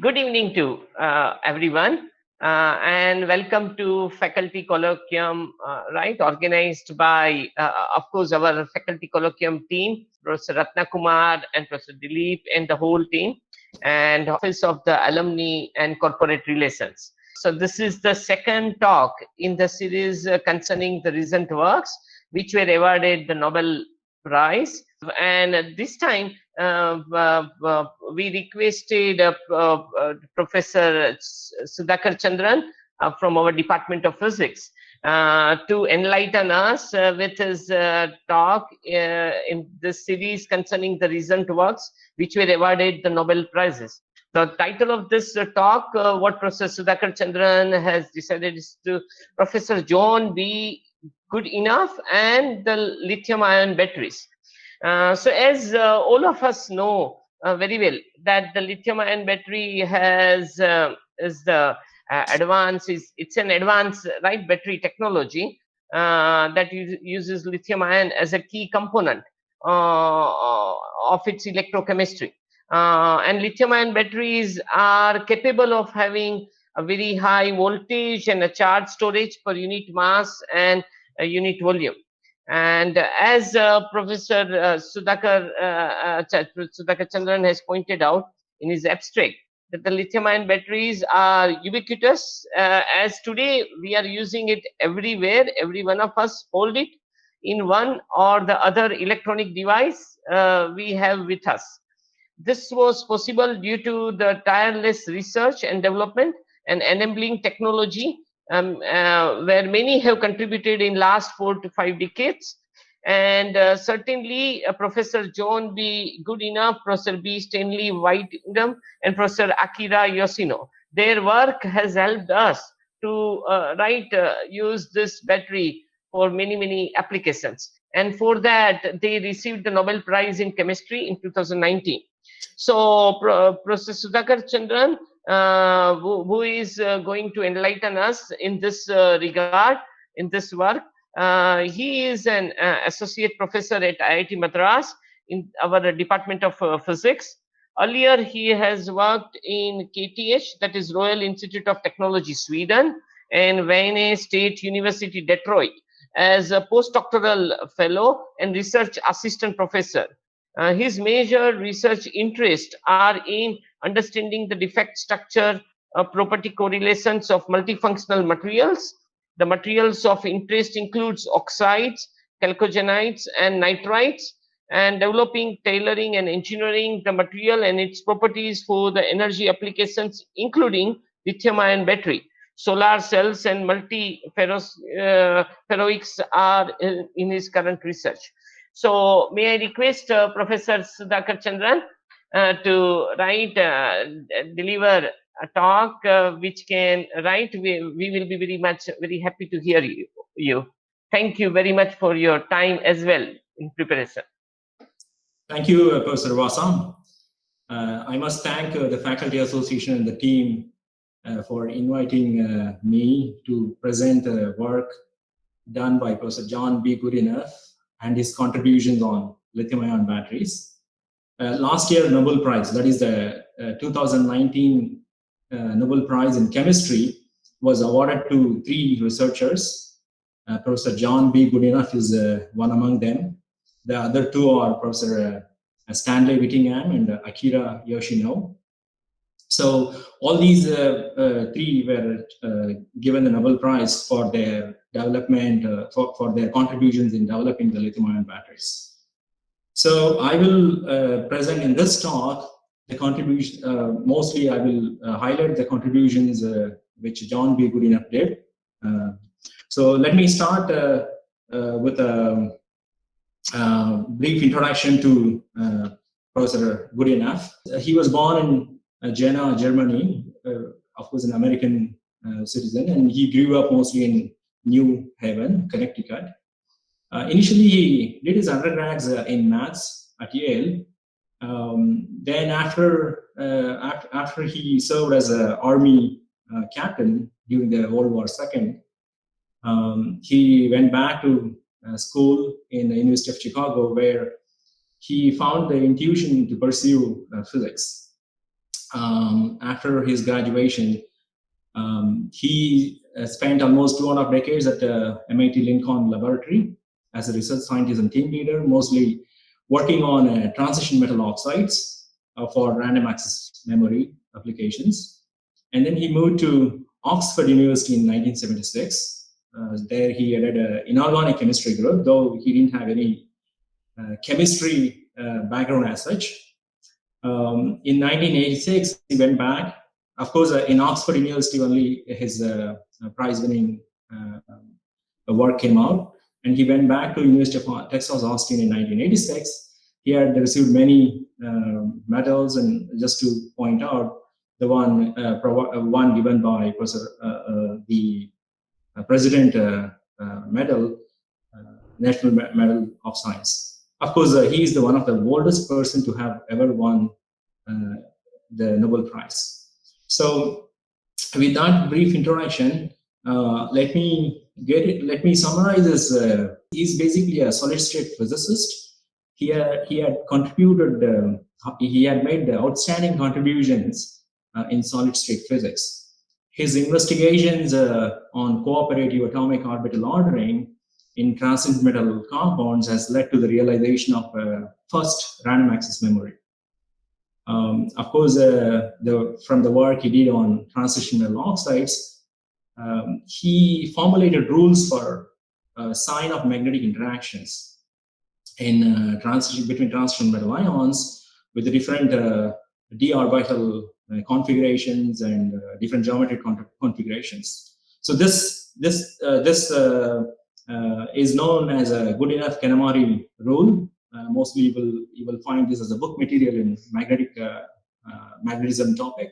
Good evening to uh, everyone uh, and welcome to faculty colloquium, uh, right, organized by, uh, of course, our faculty colloquium team, Professor Ratna Kumar and Professor Dilip and the whole team and Office of the Alumni and Corporate Relations. So this is the second talk in the series uh, concerning the recent works which were awarded the Nobel Prize. And this time Uh, uh, uh, we requested Professor Sudhakar Chandran from our Department of Physics to enlighten us with his talk in this series concerning the recent works which were awarded the Nobel Prizes. The title of this uh, talk, uh, what Professor Sudhakar Chandran has decided is to Professor John B. Goodenough and the lithium ion batteries. Uh, so as uh, all of us know uh, very well that the lithium ion battery has is the advance is it's an advanced right battery technology that uses lithium ion as a key component of its electrochemistry. Uh, and lithium ion batteries are capable of having a very high voltage and a charge storage per unit mass and a unit volume. And as uh, Professor uh, Sudhakar, uh, uh Sudhakar Chandran has pointed out in his abstract, that the lithium ion batteries are ubiquitous uh, as today we are using it everywhere. Every one of us hold it in one or the other electronic device uh, we have with us. This was possible due to the tireless research and development and enabling technology um, uh, where many have contributed in last four to five decades. And uh, certainly uh, Professor John B. Goodenough, Professor B. Stanley Whittingham, and Professor Akira Yoshino. Their work has helped us to uh, use this battery for many, many applications. And for that, they received the Nobel Prize in Chemistry in 2019. So Pro Professor Sudhakar Chandran who, who is uh, going to enlighten us in this uh, regard, in this work. he is an associate professor at IIT Madras in our Department of Physics. Earlier, he has worked in KTH, that is Royal Institute of Technology, Sweden, and Wayne State University, Detroit, as a postdoctoral fellow and research assistant professor. Uh, his major research interests are in understanding the defect structure, uh, property correlations of multifunctional materials. The materials of interest includes oxides, chalcogenides, and nitrides, and developing, tailoring, and engineering the material and its properties for the energy applications, including lithium-ion battery. Solar cells and multi-ferroics uh, are in, in his current research. So may I request uh, Professor Sudhakar Chandran uh, to write, uh, deliver a talk uh, which can write. We, we will be very much, very happy to hear you, you. Thank you very much for your time as well in preparation. Thank you, uh, Professor Vasam. Uh, I must thank the Faculty Association and the team for inviting me to present the work done by Professor John B. Goodenough and his contributions on lithium-ion batteries. Uh, last year Nobel Prize, that is the uh, 2019 uh, Nobel Prize in Chemistry, was awarded to three researchers. Professor John B. Goodenough is one among them. The other two are Professor Stanley Whittingham and Akira Yoshino. So all these uh, uh, three were uh, given the Nobel Prize for their development, for, for their contributions in developing the lithium-ion batteries. So I will uh, present in this talk the contribution, uh, mostly I will uh, highlight the contributions uh, which John B. Goodenough did. Uh, so let me start uh, with a, brief introduction to Professor Goodenough. He was born in Jena, Germany, of course an American citizen, and he grew up mostly in New Haven, Connecticut. Uh, initially, he did his undergrads uh, in maths at Yale. Um, then after, uh, after, after he served as an army uh, captain during the World War II, um, he went back to uh, school in the University of Chicago where he found the intuition to pursue physics. Um, after his graduation, um, he spent almost two and a half decades at the MIT Lincoln Laboratory as a research scientist and team leader, mostly working on uh, transition metal oxides uh, for random access memory applications. And then he moved to Oxford University in 1976. Uh, there he added an inorganic chemistry group, though he didn't have any uh, chemistry uh, background as such. Um, in 1986, he went back. Of course, uh, in Oxford University, only his Uh, prize-winning uh, um, work came out. And he went back to University of Texas Austin in 1986. He had received many um, medals, and just to point out, the one uh, uh, one given by Professor uh, uh the President Medal, National Medal of Science. Of course, he is the one of the oldest person to have ever won the Nobel Prize. So, with that brief introduction, let me get it. Let me summarize this. he's basically a solid state physicist. He had, he had contributed, uh, he had made outstanding contributions uh, in solid state physics. His investigations uh, on cooperative atomic orbital ordering in transition metal compounds has led to the realization of uh, first random access memory. Um, of course, uh, the, from the work he did on transition metal oxides, um, he formulated rules for uh, sign of magnetic interactions in uh, transition between transition metal ions with the different d orbital uh, configurations and uh, different geometric configurations. So this this uh, this is known as a Goodenough Kanamori rule. Mostly you will you will find this as a book material in magnetic magnetism topic.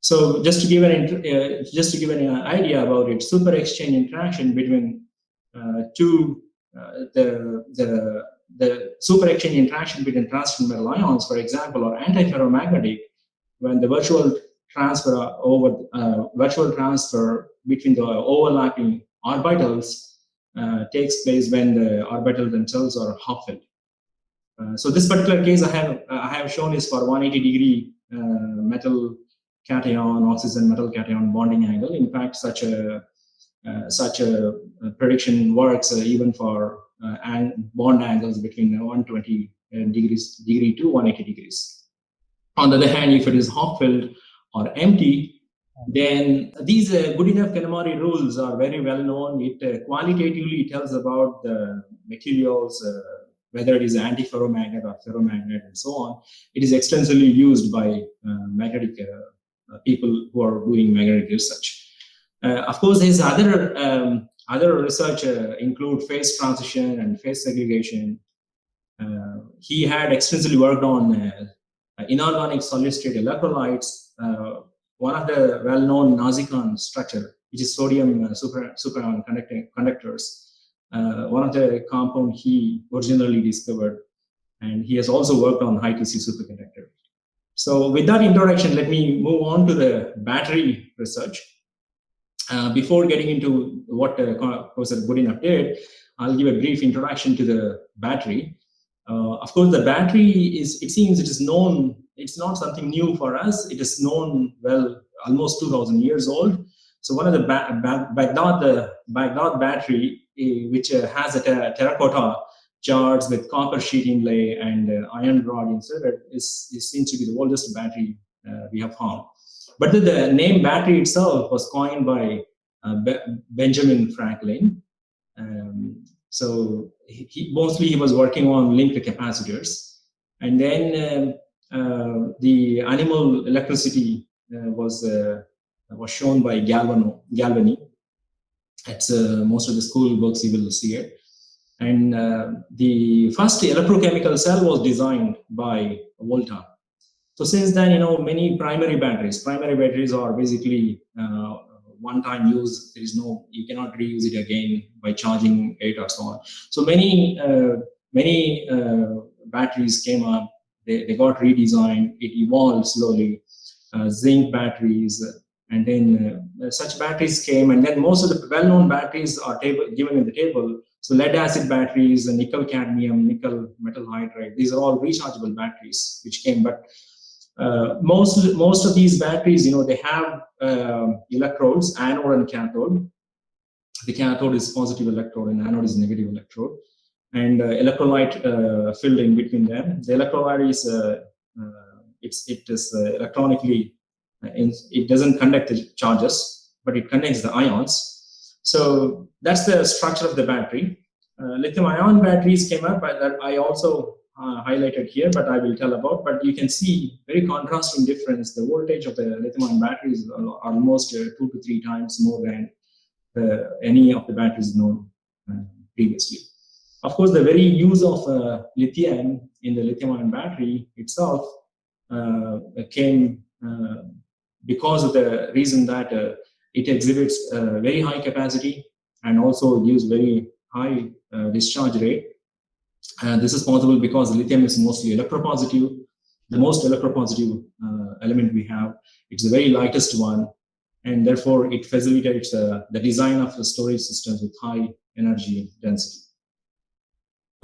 So just to give an uh, just to give an idea about it, super exchange interaction between uh, two uh, the the the super exchange interaction between transition metal ions, for example, or antiferromagnetic, when the virtual transfer over uh, virtual transfer between the overlapping orbitals uh, takes place when the orbitals themselves are half-filled. Uh, so this particular case I have I have shown is for 180 degree uh, metal cation oxygen metal cation bonding angle. In fact, such a uh, such a, prediction works uh, even for and bond angles between 120 degrees degree to 180 degrees. On the other hand, if it is half-filled or empty, then these uh, Goodenough Kanamori rules are very well known. It uh, qualitatively tells about the materials, uh, whether it is antiferromagnet or ferromagnet and so on. It is extensively used by uh, magnetic uh, uh, people who are doing magnetic research. of course, his other um, other research include phase transition and phase segregation. he had extensively worked on inorganic solid state electrolytes, uh, one of the well-known NASICON structure, which is sodium uh, super, superion conductors, one of the compound he originally discovered. And he has also worked on high TC superconductor. So with that introduction, let me move on to the battery research. Uh, before getting into what uh, Professor Goodenough did, I'll give a brief introduction to the battery. Uh, of course, the battery is, it seems it is known, it's not something new for us. It is known well, almost 2000 years old. So one of the ba ba Baghdad, the Baghdad battery, uh, which uh, has a ter terracotta jars with copper sheet inlay and uh, iron rod inserted, is, is seems to be the oldest battery uh, we have found. But the, the, name battery itself was coined by Be Benjamin Franklin. Um, so he, mostly he was working on linked capacitors. And then uh, uh, the animal electricity uh, was was shown by Galvano, Galvani. At uh, most of the school books you will see it. And uh, the first electrochemical cell was designed by Volta. So since then, you know, many primary batteries, primary batteries are basically one-time use. There is no, you cannot reuse it again by charging it or so on. So many, uh, many uh, batteries came up. They, they got redesigned. It evolved slowly. Uh, zinc batteries, and then uh, such batteries came. And then most of the well-known batteries are table, given in the table. So lead acid batteries, and nickel cadmium, nickel metal hydride. These are all rechargeable batteries which came. But Uh, most most of these batteries, you know, they have uh, electrodes, anode and cathode. The cathode is positive electrode and anode is negative electrode, and uh, electrolyte uh, filled in between them. The electrolyte is uh, uh, it's it is electronically it doesn't conduct the charges, but it connects the ions. So that's the structure of the battery. lithium-ion batteries came up, that I also uh, highlighted here, but I will tell about. But you can see very contrasting difference. The voltage of the lithium-ion batteries are almost uh, two to three times more than any of the batteries known uh, previously. Of course, the very use of uh, lithium in the lithium-ion battery itself uh, came uh, because of the reason that it exhibits very high capacity and also gives very high discharge rate and this is possible because lithium is mostly electropositive, the most electropositive uh, element we have. It's the very lightest one, and therefore it facilitates uh, the design of the storage systems with high energy density.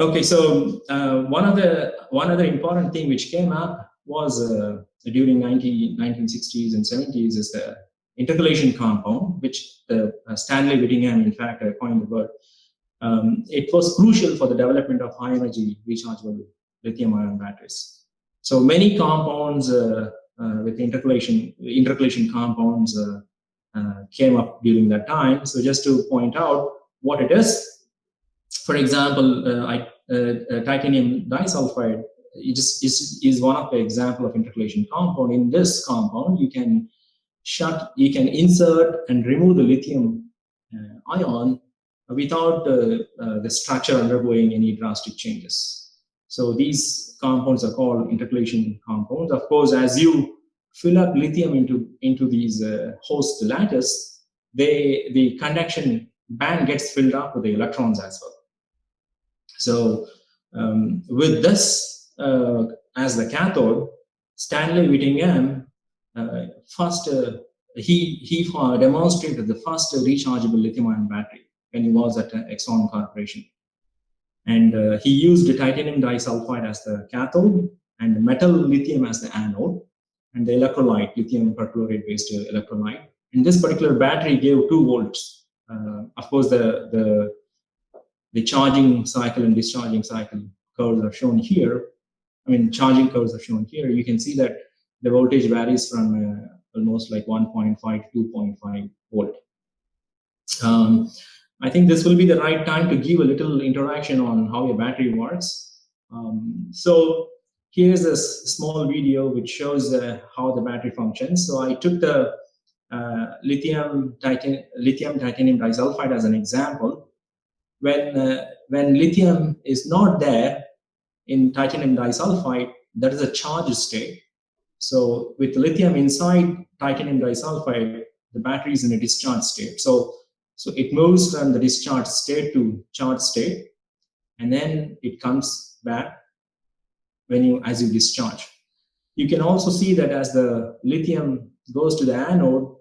Okay, so uh, one of the one other important thing which came up was uh, during 19, 1960s and 70s is the intercalation compound, which the uh, Stanley Whittingham, in fact, uh, coined the word um, it was crucial for the development of high energy rechargeable lithium ion batteries. So many compounds uh, uh, with intercalation, intercalation compounds uh, uh, came up during that time. So just to point out what it is, for example, I, titanium disulfide is, is, is one of the example of intercalation compound. In this compound, you can shut, you can insert and remove the lithium ion without the, uh, the structure undergoing any drastic changes. So these compounds are called intercalation compounds. Of course, as you fill up lithium into, into these uh, host lattice, they, the conduction band gets filled up with the electrons as well. So um, with this uh, as the cathode, Stanley Whittingham uh, first uh, he he demonstrated the first rechargeable lithium-ion battery when he was at Exxon Corporation. And uh, he used titanium disulfide as the cathode and metal lithium as the anode and the electrolyte, lithium perchlorate based electrolyte. And this particular battery gave two volts. Uh, of course, the, the, the charging cycle and discharging cycle curves are shown here. I mean, charging curves are shown here. You can see that the voltage varies from uh, almost like 1.5 to 2.5 volt. Um, I think this will be the right time to give a little interaction on how a battery works. Um, so here's a small video which shows uh, how the battery functions. So I took the uh, lithium, titan lithium titanium disulfide as an example. When, uh, when lithium is not there in titanium disulfide, that is a charged state. So with lithium inside titanium disulfide, the battery is in a discharged state. So so it moves from the discharge state to charge state, and then it comes back when you as you discharge. You can also see that as the lithium goes to the anode,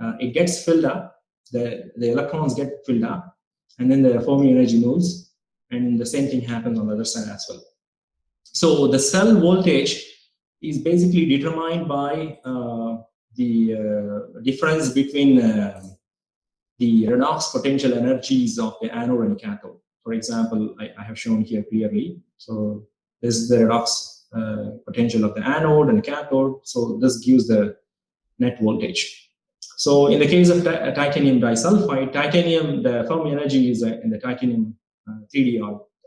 uh, it gets filled up, the, the electrons get filled up, and then the Fermi energy moves, and the same thing happens on the other side as well. So the cell voltage is basically determined by uh, the uh, difference between uh, the redox potential energies of the anode and cathode. For example, I, I have shown here clearly. So this is the redox uh, potential of the anode and cathode. So this gives the net voltage. So in the case of titanium disulfide, titanium, the Fermi energy is uh, in the titanium uh, 3D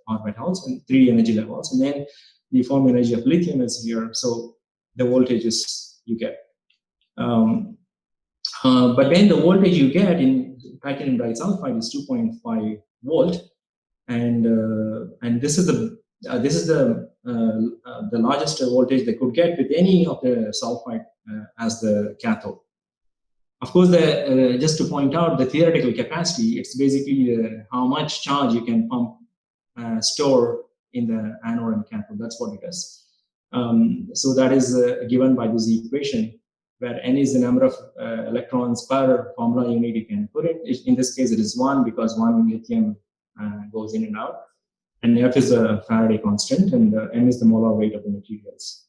orbitals and 3D energy levels. And then the Fermi energy of lithium is here. So the voltages you get. Um, uh, but then the voltage you get in titanium disulfide is 2.5 volt, and uh, and this is the uh, this is the uh, uh, the largest voltage they could get with any of the sulfide uh, as the cathode. Of course, the, just to point out the theoretical capacity, it's basically how much charge you can pump store in the anode and cathode. That's what it is. Um, so that is given by this equation where n is the number of uh, electrons per formula unit you can put it. In this case, it is one because one lithium uh, goes in and out. And F is a Faraday constant, and uh, m is the molar weight of the materials.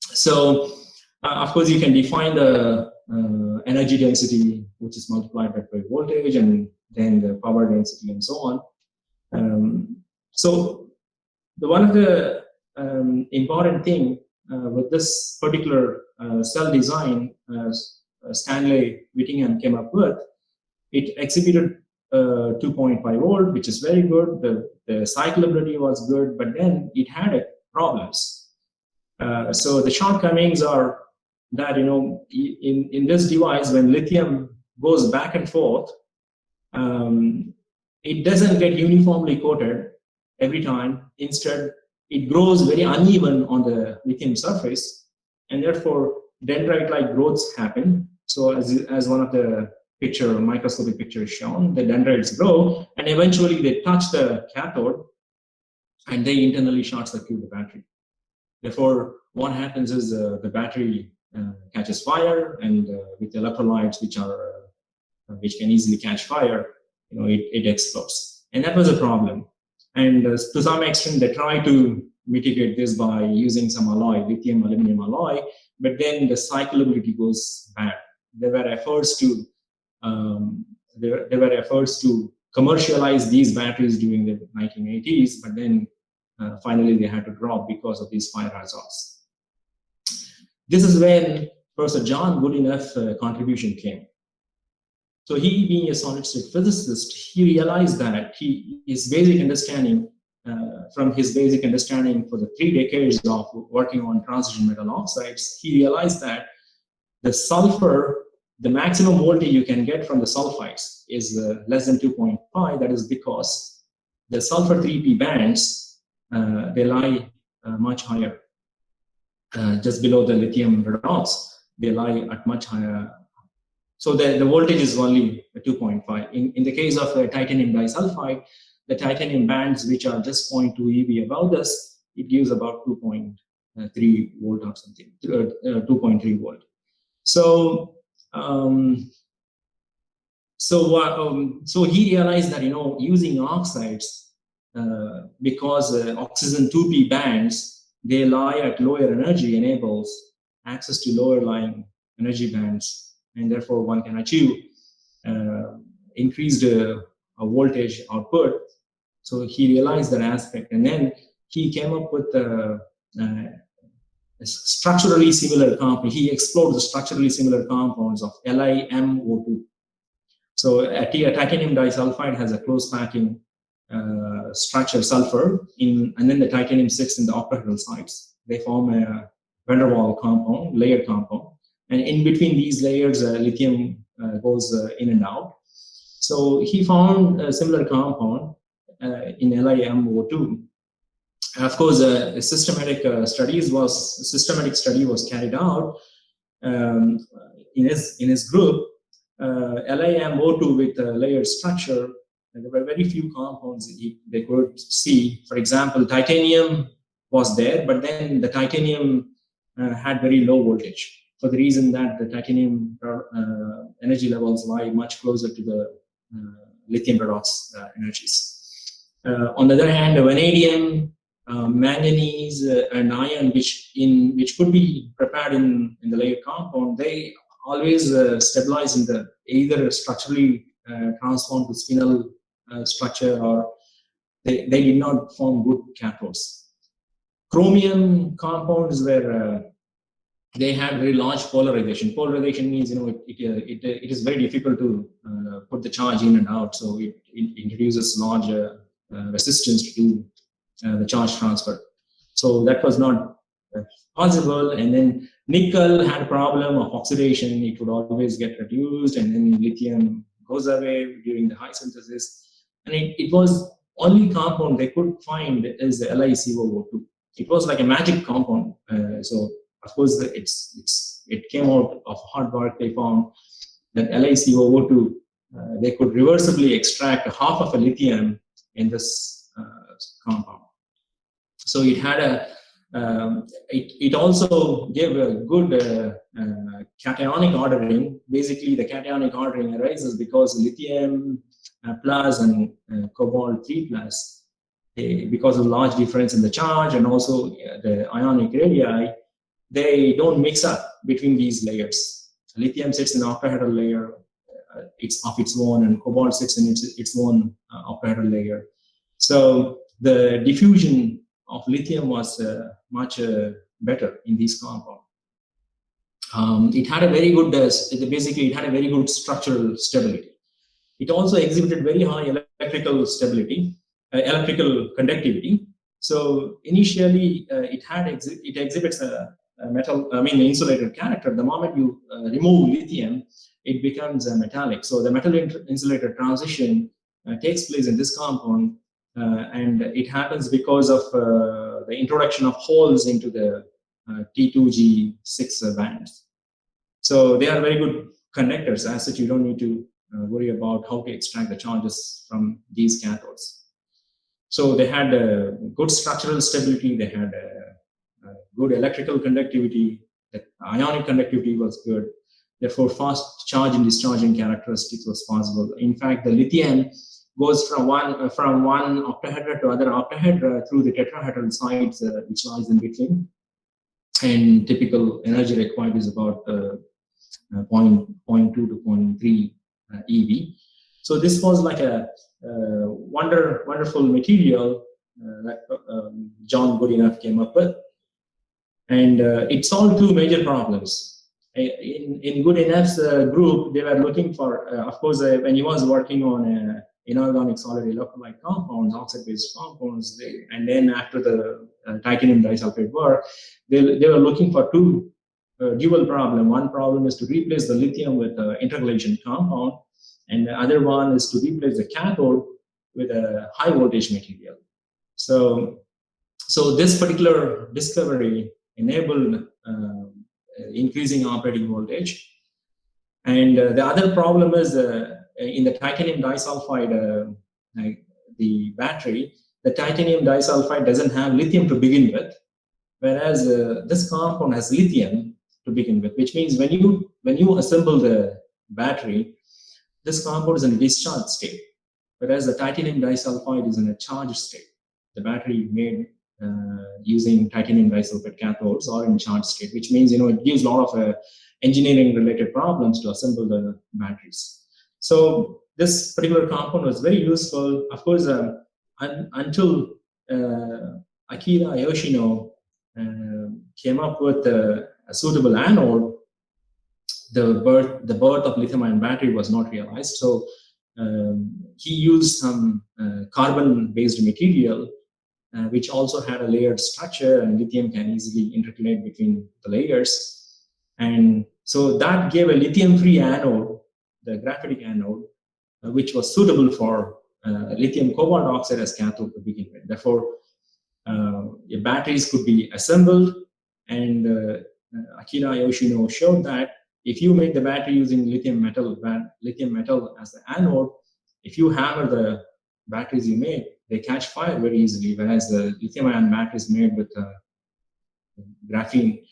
So, uh, of course, you can define the uh, energy density, which is multiplied by voltage, and then the power density, and so on. Um, so, the one of the um, important thing uh, with this particular uh, cell design, uh, Stanley Whittingham came up with, it exhibited uh, 2.5 volt, which is very good. The, the cyclability was good, but then it had problems. So the shortcomings are that, you know, in, in this device, when lithium goes back and forth, um, it doesn't get uniformly coated every time. Instead, it grows very uneven on the lithium surface, and therefore dendrite-like growths happen. So as, as one of the picture, microscopic picture is shown, the dendrites grow, and eventually they touch the cathode, and they internally short circuit the battery. Therefore, what happens is uh, the battery uh, catches fire, and uh, with electrolytes, which are uh, which can easily catch fire, you know, it, it explodes. And that was a problem. And uh, to some extent, they try to mitigate this by using some alloy, lithium aluminum alloy, but then the cyclability goes bad. There were efforts to um, there, there were efforts to commercialize these batteries during the 1980s, but then uh, finally they had to drop because of these fire hazards. This is when Professor John Goodenough uh, contribution came. So he, being a solid-state physicist, he realized that he, his basic understanding, uh, from his basic understanding for the three decades of working on transition metal oxides, he realized that the sulfur the maximum voltage you can get from the sulfides is uh, less than 2.5. That is because the sulfur 3p bands, uh, they lie uh, much higher. Uh, just below the lithium redox, they lie at much higher. So the, the voltage is only 2.5. In, in the case of titanium disulfide, the titanium bands, which are just 0.2 EV above this, it gives about 2.3 volt or something, uh, uh, 2.3 volt. So um, so, uh, um, so he realized that you know using oxides uh, because uh, oxygen 2p bands they lie at lower energy enables access to lower lying energy bands, and therefore one can achieve uh, increased uh, voltage output. So he realized that aspect, and then he came up with uh, structurally similar compound. He explored the structurally similar compounds of LiMO2. So a titanium disulfide has a close packing uh, structure sulfur in, and then the titanium sits in the octahedral sites. They form a van der Waals compound, layered compound. And in between these layers, uh, lithium uh, goes uh, in and out. So he found a similar compound in LiMO2 of course, uh, systematic studies was systematic study was carried out um, in his in his group. Uh, LiMO2 with a layered structure. there were very few compounds he, they could see. For example, titanium was there, but then the titanium uh, had very low voltage for the reason that the titanium uh, energy levels lie much closer to the uh, lithium redox energies. on the other hand, vanadium uh, manganese uh, and iron, which in which could be prepared in, in the layered compound, they always uh, stabilize in the either structurally transform to spinel structure or they, they did not form good cathodes. Chromium compounds were they had very large polarization. Polarization means, you know, it, it, it, it is very difficult to uh, put the charge in and out. So it, it introduces large uh, resistance to uh, the charge transfer. So that was not uh, possible. And then nickel had a problem of oxidation. It would always get reduced and then lithium goes away during the high synthesis. And it, it was only compound they could find is the LiCoO2. It was like a magic compound. Uh, so of course it's, it's, it came out of hard work. They found that LiCoO2, uh, they could reversibly extract half of a lithium in this uh, compound. So it had a, um, it, it also gave a good uh, uh, cationic ordering. Basically, the cationic ordering arises because lithium uh, plus and uh, cobalt 3 plus, because of large difference in the charge and also the ionic radii, they don't mix up between these layers. Lithium sits in the octahedral layer, uh, it's of its own, and cobalt sits in its, its own uh, octahedral layer. So the diffusion of lithium was uh, much uh, better in this compound. Um, it had a very good, uh, basically it had a very good structural stability. It also exhibited very high electrical stability, uh, electrical conductivity. So initially it had exhi it exhibits a, metal, I mean the insulated character. The moment you remove lithium, it becomes a metallic. So the metal insulator transition uh, takes place in this compound uh, and it happens because of uh, the introduction of holes into the T2G6 bands. So they are very good conductors as such you don't need to worry about how to extract the charges from these cathodes. So they had a good structural stability, they had a good electrical conductivity, the ionic conductivity was good, Therefore, fast charge and discharging characteristics was possible. In fact, the lithium goes from one uh, from one octahedra to other octahedra through the tetrahedral sites, uh, which lies in between. And typical energy required is about uh, uh point, 0.2 to 0.3 uh, EV. So this was like a uh, wonder, wonderful material that um, John Goodenough came up with. And it solved two major problems in, in Goodenough's uh, group, they were looking for, uh, of course, uh, when he was working on uh, inorganic solid electrolyte compounds, oxide-based compounds, they, and then after the uh, titanium disulfide work, they, they were looking for two uh, dual problem. One problem is to replace the lithium with an intercalation compound, and the other one is to replace the cathode with a high voltage material. So, so this particular discovery enabled increasing operating voltage. And uh, the other problem is uh, in the titanium disulfide, uh, the battery, the titanium disulfide doesn't have lithium to begin with, whereas this compound has lithium to begin with, which means when you when you assemble the battery, this compound is in a discharge state, whereas the titanium disulfide is in a charged state. The battery made using titanium disulfide cathodes or in charge state, which means, you know, it gives a lot of uh, engineering related problems to assemble the batteries. So this particular compound was very useful. Of course, uh, un until uh, Akira Yoshino uh, came up with a, a, suitable anode, the birth, the birth of lithium-ion battery was not realized. So um, he used some uh, carbon-based material uh, which also had a layered structure and lithium can easily intercalate between the layers. And so that gave a lithium-free anode, the graphitic anode, uh, which was suitable for uh, lithium cobalt oxide as cathode to begin with. Therefore, uh, batteries could be assembled and uh, Akira Yoshino showed that if you make the battery using lithium metal, lithium metal as the anode, if you hammer the batteries you make, they catch fire very easily, whereas the lithium-ion batteries made with uh, graphene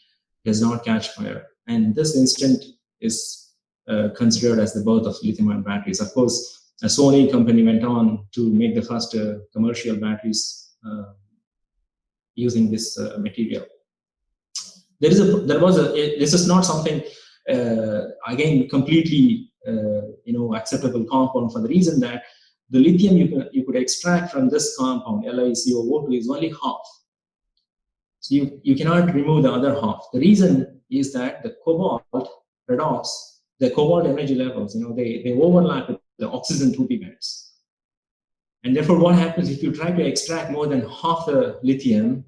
does not catch fire. And this instant is uh, considered as the birth of lithium-ion batteries. Of course, a Sony company went on to make the first uh, commercial batteries uh, using this uh, material. There is a, there was a, this is not something, uh, again, completely, you know, acceptable compound for the reason that the lithium you, can, you could extract from this compound, LiCO2, is only half. So you, you cannot remove the other half. The reason is that the cobalt redox, the cobalt energy levels, you know, they, they overlap with the oxygen 2p bands. And therefore, what happens if you try to extract more than half the lithium,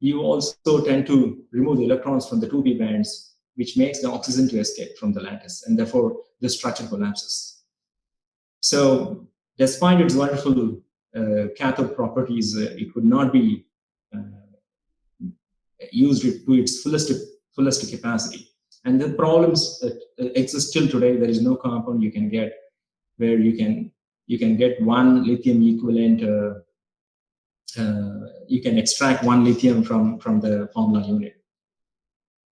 you also tend to remove the electrons from the 2p bands, which makes the oxygen to escape from the lattice, and therefore the structure collapses. So despite its wonderful uh, cathode properties, uh, it would not be uh, used to its fullest, fullest capacity. And the problems that exist till today, there is no compound you can get where you can you can get one lithium equivalent uh, uh, you can extract one lithium from from the formula unit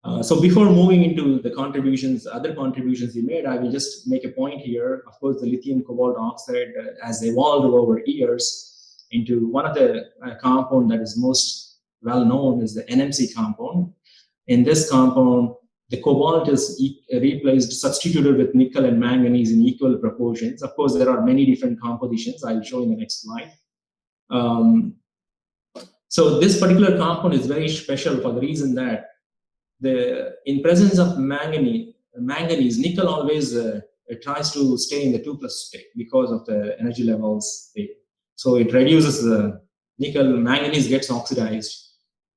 uh, so before moving into the contributions, other contributions he made, I will just make a point here. Of course, the lithium cobalt oxide uh, has evolved over years into one of the uh, compound that is most well known is the NMC compound. In this compound, the cobalt is e replaced, substituted with nickel and manganese in equal proportions. Of course, there are many different compositions. I'll show in the next slide. Um, so this particular compound is very special for the reason that the in presence of manganese, manganese nickel always uh, tries to stay in the 2 plus state because of the energy levels. So it reduces the nickel, manganese gets oxidized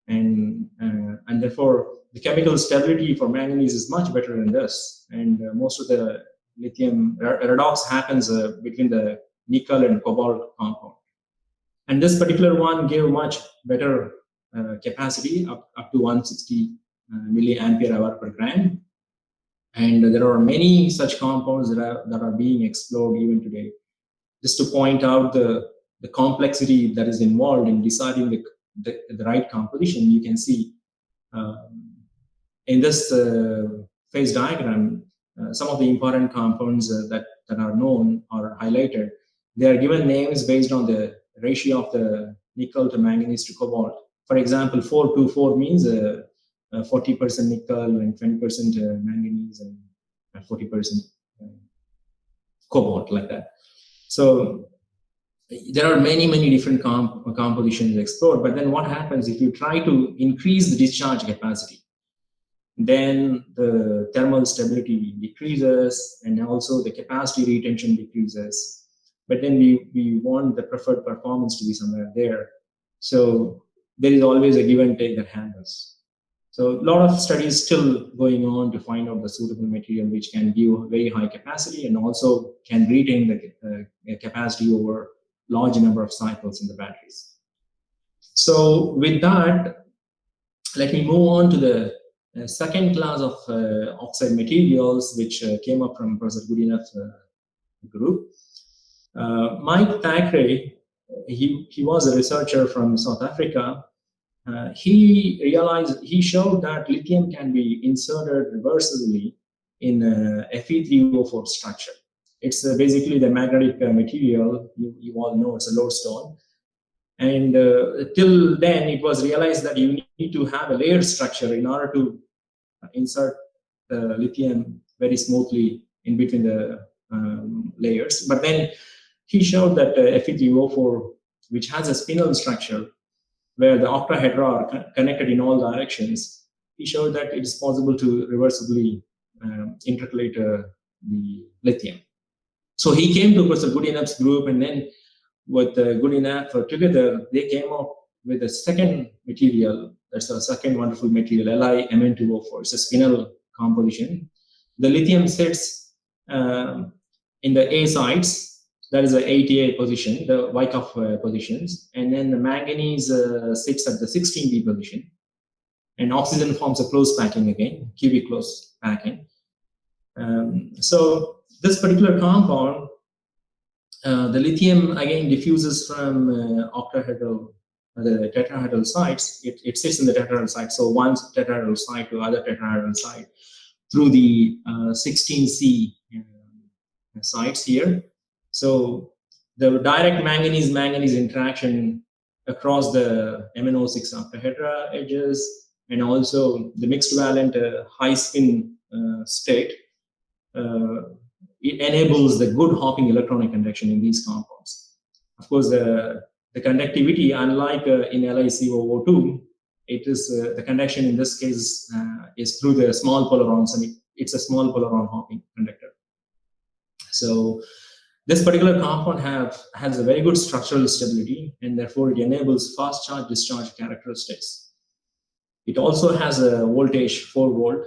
and, uh, and therefore the chemical stability for manganese is much better than this. And uh, most of the lithium redox happens uh, between the nickel and cobalt compound. And this particular one gave much better uh, capacity up, up to 160 uh, milliampere hour per gram. And there are many such compounds that are, that are being explored even today. Just to point out the, the complexity that is involved in deciding the, the, the right composition, you can see um, in this uh, phase diagram, uh, some of the important compounds uh, that, that are known are highlighted. They are given names based on the ratio of the nickel to manganese to cobalt. For example, 424 means Uh, 40% nickel and 20% uh, manganese and uh, 40% cobalt, like that. So there are many, many different comp compositions explored, but then what happens if you try to increase the discharge capacity? then the thermal stability decreases and also the capacity retention decreases. But then we, we want the preferred performance to be somewhere there. So there is always a give and take that happens. So a lot of studies still going on to find out the suitable material which can give very high capacity and also can retain the uh, capacity over large number of cycles in the batteries. So with that, let me move on to the a second class of uh, oxide materials which uh, came up from Professor Goodenough uh, group. Mike Thackeray, he, he was a researcher from South Africa. He realized, he showed that lithium can be inserted reversibly in a Fe3O4 structure. It's uh, basically the magnetic uh, material, you, you all know it's a lodestone. And uh, till then, it was realized that you need to have a layered structure in order to insert the lithium very smoothly in between the um, layers. But then he showed that uh, Fe3O4, which has a spinel structure where the octahedra are connected in all directions, he showed that it is possible to reversibly um, intercalate uh, the lithium. So he came to Professor Goodenough's group and then with uh, Goodenough uh, together, they came up with a second material that's a second wonderful material, LiMn2O4. It's a spinel composition. The lithium sits um, in the A sites, that is the 8A position, the Wyckoff uh, positions, and then the manganese uh, sits at the 16B position, and oxygen forms a close packing again, cubic close packing. Um, so this particular compound, uh, the lithium again diffuses from uh, octahedral the tetrahedral sites, it, it sits in the tetrahedral site. So one tetrahedral site to other tetrahedral site through the uh, 16C uh, sites here. So the direct manganese-manganese interaction across the MnO6 octahedra edges and also the mixed valent uh, high spin uh, state, uh, it enables the good hopping electronic conduction in these compounds. Of course, the the conductivity, unlike uh, in LiCoO2, it is uh, the conduction in this case uh, is through the small polarons, and it, it's a small polaron hopping conductor. So this particular compound have has a very good structural stability, and therefore it enables fast charge discharge characteristics. It also has a voltage 4 volt,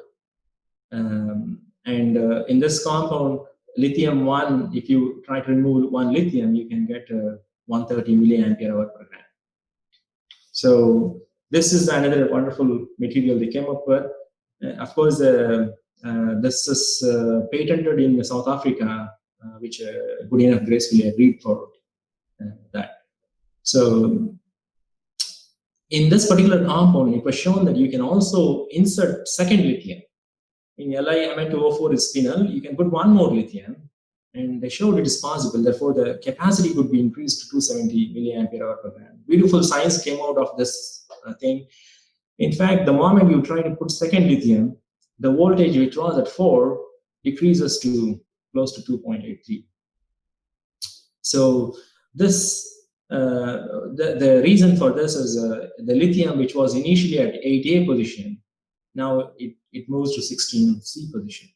um, and uh, in this compound, lithium one, if you try to remove one lithium, you can get a 130 milliampere hour per gram. So this is another wonderful material they came up with. Uh, of course, uh, uh, this is uh, patented in South Africa, uh, which uh, Goodenough gracefully read for that. So in this particular compound, it was shown that you can also insert second lithium. In LiMn2O4 is spinel, you can put one more lithium and they showed it is possible. Therefore, the capacity could be increased to 270 milliampere hour per gram. Beautiful science came out of this uh, thing. In fact, the moment you try to put second lithium, the voltage which was at 4 decreases to close to 2.83. So this uh, the, the reason for this is uh, the lithium, which was initially at 8A position, now it, it moves to 16C position.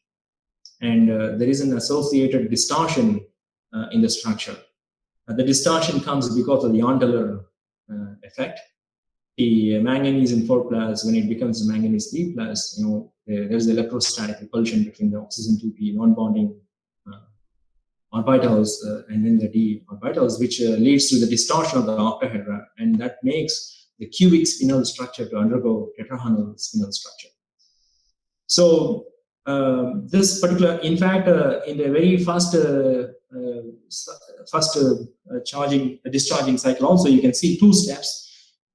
And uh, there is an associated distortion uh, in the structure. Uh, the distortion comes because of the Jahn-Teller uh, effect. The manganese in 4 plus, when it becomes manganese 3 plus, you know, there's electrostatic repulsion between the oxygen 2p non-bonding orbitals uh, and then the d orbitals, which uh, leads to the distortion of the octahedra, and that makes the cubic spinel structure to undergo tetrahedral spinel structure. So um, this particular, in fact, uh, in the very first uh, uh, first uh, charging discharging cycle, also you can see two steps,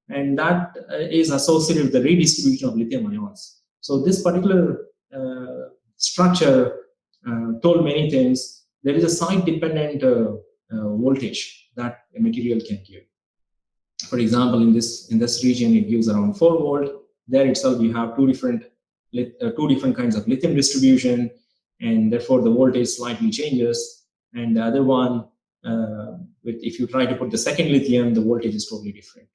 and that is associated with the redistribution of lithium ions. So this particular structure told many things there is a site-dependent uh, uh, voltage that a material can give. For example, in this in this region, it gives around 4 volt. There itself, you have two different uh, two different kinds of lithium distribution, and therefore the voltage slightly changes. And the other one, uh, with, if you try to put the second lithium, the voltage is totally different.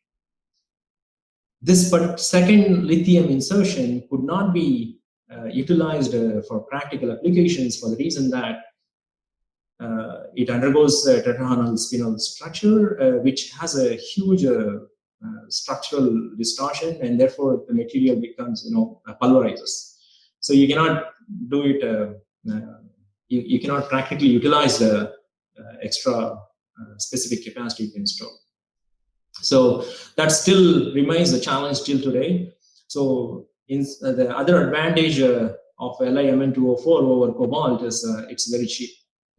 This but second lithium insertion could not be uh, utilized uh, for practical applications for the reason that it undergoes a tetragonal spinel structure, uh, which has a huge uh, structural distortion, and therefore the material becomes, you know, pulverizes. So you cannot do it. you, you cannot practically utilize the extra specific capacity you can store. So that still remains a challenge till today. So in, uh, the other advantage uh, of LiMn2O4 over cobalt is uh, it's very cheap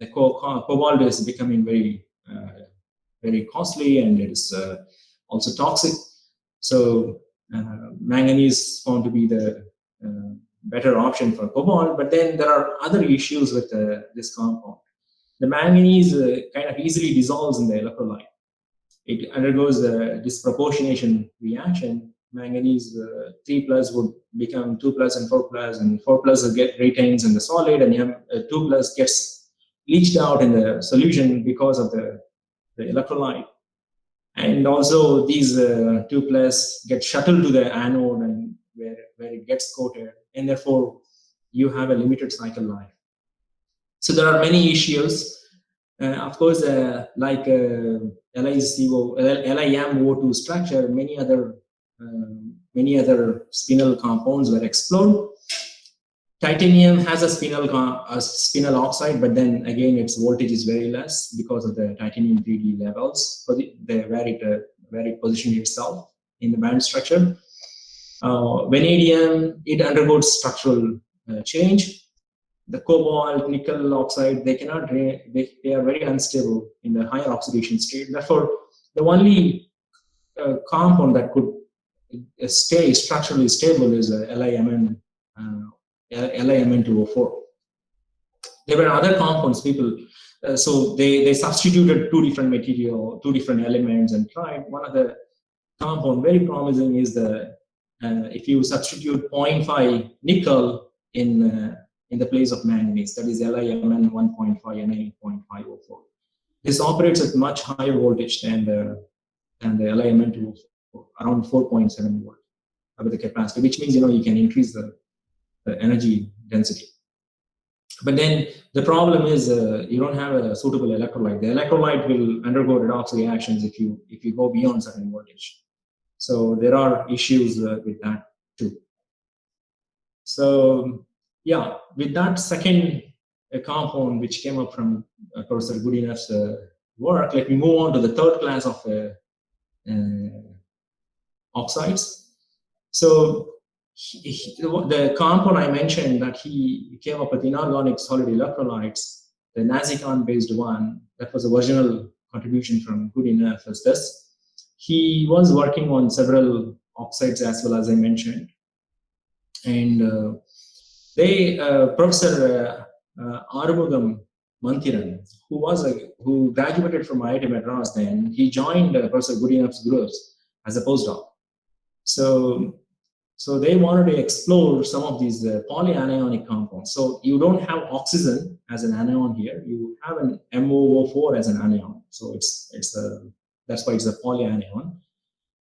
the co cobalt is becoming very, uh, very costly and it is uh, also toxic. So uh, manganese found to be the better option for cobalt, but then there are other issues with this compound. The manganese kind of easily dissolves in the electrolyte. It undergoes a disproportionation reaction manganese uh, 3 plus would become 2 plus and 4 plus and 4 plus get retains in the solid and you uh, 2 plus gets leached out in the solution because of the, the electrolyte. And also these uh, 2 plus get shuttled to the anode and where, where it gets coated and therefore you have a limited cycle life. So there are many issues. Uh, of course, uh, like uh, LiCO, LiMO2 structure, many other um, many other spinel compounds were explored. Titanium has a spinel, a spinel oxide, but then again, its voltage is very less because of the titanium 3D levels, the, the, where, it, uh, where it positions itself in the band structure. Uh, vanadium, it undergoes structural uh, change. The cobalt, nickel oxide, they cannot, they, they are very unstable in the higher oxidation state. Therefore, the only uh, compound that could uh, stay structurally stable is a LiMn uh, LiMn2O4. There were other compounds, people, uh, so they, they substituted two different material, two different elements and tried. One of the compound very promising is the, uh, if you substitute 0.5 nickel in, uh, in the place of manganese, that is LiMn 1.5 Na.504. This operates at much higher voltage than the, than the LiMn2O4, around 4.7 volt with the capacity, which means, you know, you can increase the energy density. But then the problem is uh, you don't have a suitable electrolyte. The electrolyte will undergo redox reactions if you if you go beyond certain voltage. So there are issues uh, with that too. So yeah, with that second uh, compound which came up from uh, Professor Goodenough's uh, work, let me move on to the third class of uh, oxides. So he, the compound I mentioned that he came up with inorganic solid electrolytes, the NASICON based one, that was a original contribution from Goodenough as this. He was working on several oxides as well as I mentioned. And uh, they, uh, Professor uh, uh, Arumugam who was a, who graduated from IIT Madras then, he joined uh, Professor Goodenough's groups as a postdoc. So So they wanted to explore some of these uh, polyanionic compounds. So you don't have oxygen as an anion here. You have an MOO4 as an anion. So it's it's a that's why it's a polyanion.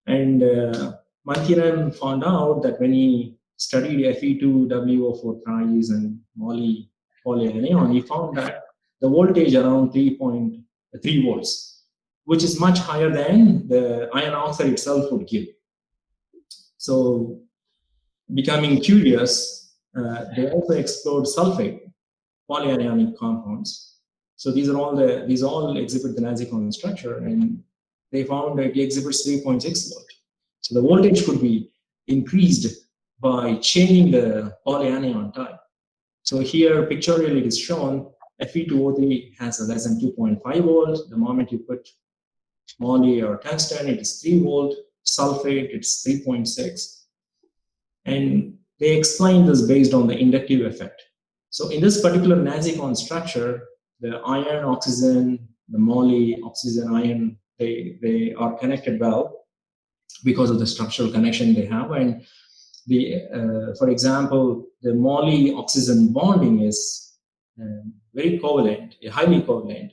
And uh, Manthiram found out that when he studied Fe2WO4 thrice and moly polyanion, he found that the voltage around 3.3 volts, which is much higher than the iron oxide itself would give. So becoming curious, uh, they also explored sulfate polyanionic compounds. So these are all the these all exhibit the NASICON structure, and they found that it exhibits 3.6 volt. So the voltage could be increased by changing the polyanion type. So here pictorially it is shown Fe2O3 has a less than 2.5 volt. The moment you put moly or tungsten, it is 3 volt. Sulfate, it's 3.6 and they explain this based on the inductive effect. So in this particular NASICON structure, the iron, oxygen, the moly, oxygen, iron, they, they are connected well because of the structural connection they have. And the, uh, for example, the moly oxygen bonding is um, very covalent, highly covalent,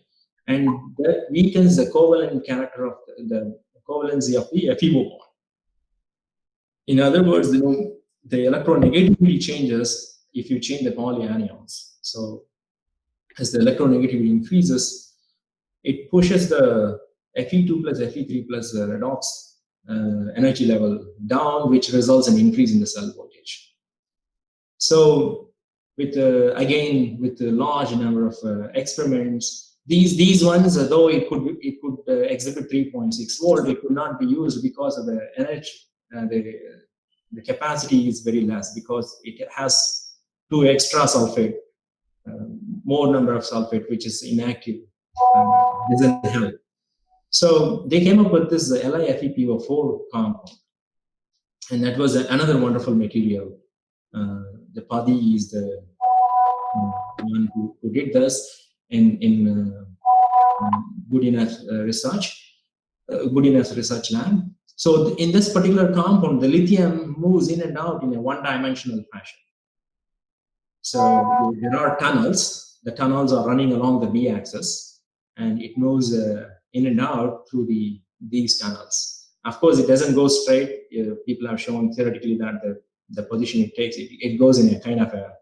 and that weakens the covalent character of the, the covalency of the FeO bond. In other words, you know, the electronegativity changes if you change the polyanions. So as the electronegativity increases, it pushes the Fe2 plus Fe3 plus redox uh, energy level down, which results in increase in the cell voltage. So with uh, again with a large number of uh, experiments, these these ones, though it could it could uh, exhibit 3.6 volt, it could not be used because of the energy uh, the the capacity is very less because it has two extra sulfate, um, more number of sulfate, which is inactive, doesn't help. So they came up with this LiFePO4 compound, and that was another wonderful material. Uh, the Padhi is the um, one who, who, did this in in uh, um, Goodenough uh, research, uh, Goodenough research lab, so in this particular compound, the lithium moves in and out in a one-dimensional fashion. So there are tunnels. The tunnels are running along the b-axis, and it moves uh, in and out through the these tunnels. Of course, it doesn't go straight. Uh, people have shown theoretically that the, the position it takes, it, it goes in a kind of a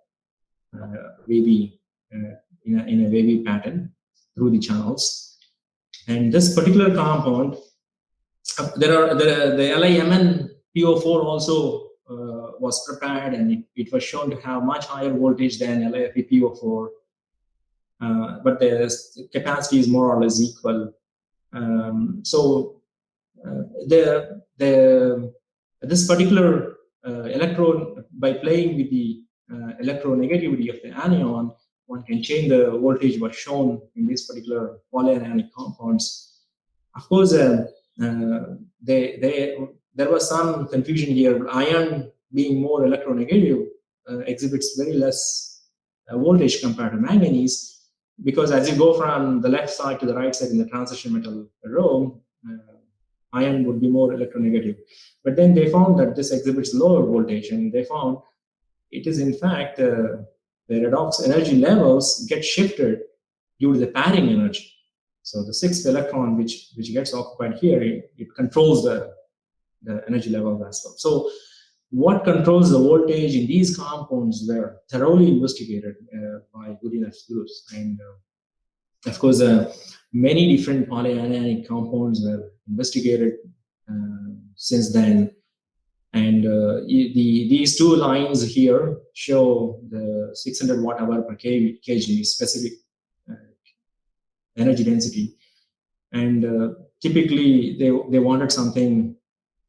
uh, wavy, uh, in, a, in a wavy pattern through the channels. And this particular compound there are the, the LIMN PO4 also uh, was prepared and it, it, was shown to have much higher voltage than LiFe PO4. Uh, but the capacity is more or less equal. Um, so uh, the the this particular uh, electron by playing with the uh, electronegativity of the anion, one can change the voltage was shown in these particular polyanionic compounds. Of course, uh, they, they, there was some confusion here. Iron being more electronegative uh, exhibits very less uh, voltage compared to manganese because as you go from the left side to the right side in the transition metal row, uh, iron would be more electronegative. But then they found that this exhibits lower voltage and they found it is in fact uh, the redox energy levels get shifted due to the pairing energy. So the sixth electron, which, which gets occupied here, it, it controls the, the energy level as well. So what controls the voltage in these compounds were thoroughly investigated uh, by Goodenough groups. And uh, of course, uh, many different polyanionic compounds were investigated uh, since then. And uh, the, these two lines here show the 600 watt hour per kg specific energy density. And uh, typically they, they wanted something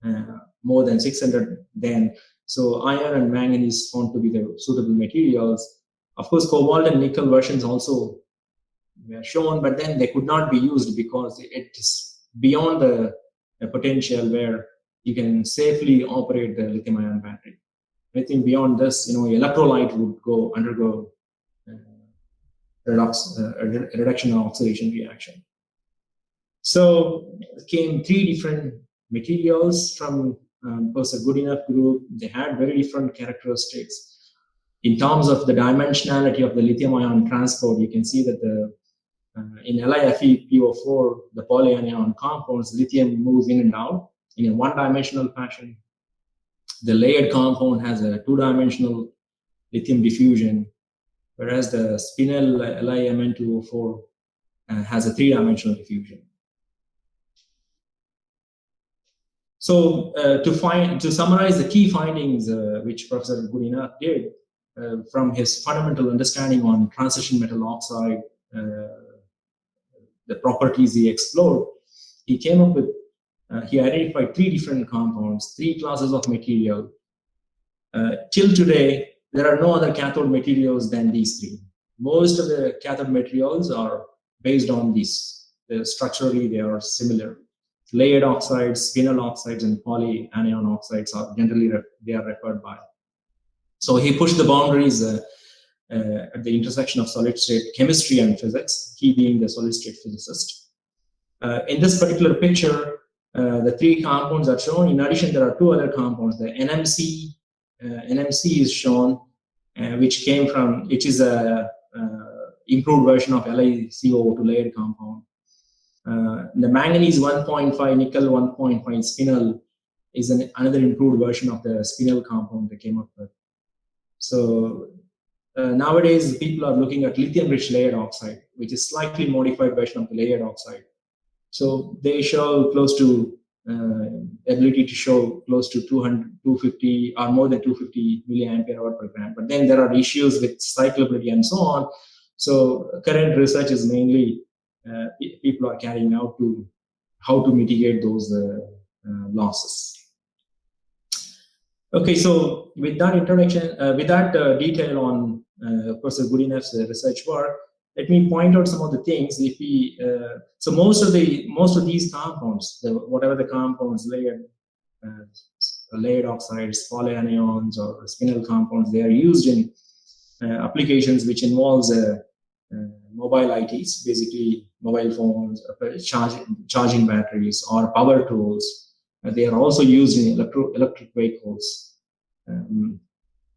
uh, more than 600 then. So iron and manganese found to be the suitable materials. Of course, cobalt and nickel versions also were shown, but then they could not be used because it is beyond the, the potential where you can safely operate the lithium ion battery. Anything beyond this, you know, electrolyte would go undergo redox, uh, reduction and oxidation reaction. So came three different materials from um, was a Goodenough group. They had very different characteristics. In terms of the dimensionality of the lithium ion transport, you can see that the uh, in LiFe PO4, the polyanion compounds, lithium moves in and out in a one-dimensional fashion. The layered compound has a two-dimensional lithium diffusion, whereas the spinel LiMn2O4 uh, has a three-dimensional diffusion. So uh, to find to summarize the key findings uh, which Professor Goodenough did uh, from his fundamental understanding on transition metal oxide, uh, the properties he explored, he came up with uh, he identified three different compounds, three classes of material. Till today, there are no other cathode materials than these three. Most of the cathode materials are based on these. They're structurally, they are similar. Layered oxides, spinel oxides, and polyanion oxides are generally they are referred by. So he pushed the boundaries uh, uh, at the intersection of solid state chemistry and physics, he being the solid state physicist. Uh, in this particular picture, uh, the three compounds are shown. In addition, there are two other compounds. The NMC, NMC is shown, uh, which came from, which is a improved version of LiCoO2 layered compound. the manganese 1.5 nickel 1.5 spinel is an, another improved version of the spinel compound they came up with. So uh, nowadays, people are looking at lithium-rich layered oxide, which is slightly modified version of the layered oxide. So they show close to uh, ability to show close to 200, 250 or more than 250 milliampere hour per gram. But then there are issues with cyclability and so on. So current research is mainly uh, people are carrying out to how to mitigate those uh, uh losses. Okay, so with that introduction, uh, with that uh, detail on Professor Goodenough's research work, let me point out some of the things. If we uh, so most of the most of these compounds, the, whatever the compounds layered uh, layered oxides, polyanions, or spinel compounds, they are used in uh, applications which involves uh, uh, mobile ITs, basically mobile phones, uh, charging charging batteries, or power tools. they are also used in electro electric vehicles. Um,